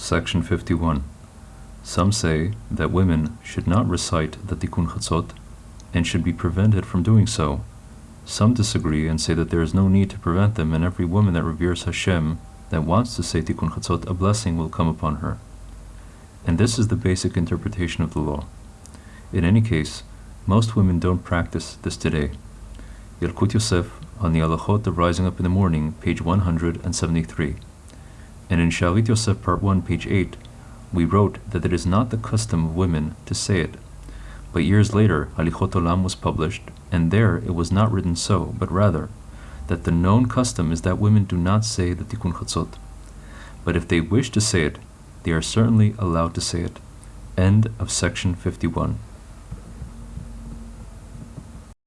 Section 51. Some say that women should not recite the Tikkun Chatzot and should be prevented from doing so. Some disagree and say that there is no need to prevent them, and every woman that reveres Hashem that wants to say Tikkun Chatzot, a blessing will come upon her. And this is the basic interpretation of the law. In any case, most women don't practice this today. Yalkut Yosef on the Halachot of Rising Up in the Morning, page 173. And in Shalit Yosef, part 1, page 8, we wrote that it is not the custom of women to say it. But years later, Halichot Olam was published, and there it was not written so, but rather that the known custom is that women do not say the Tikkun Chatzot. But if they wish to say it, they are certainly allowed to say it. End of section 51.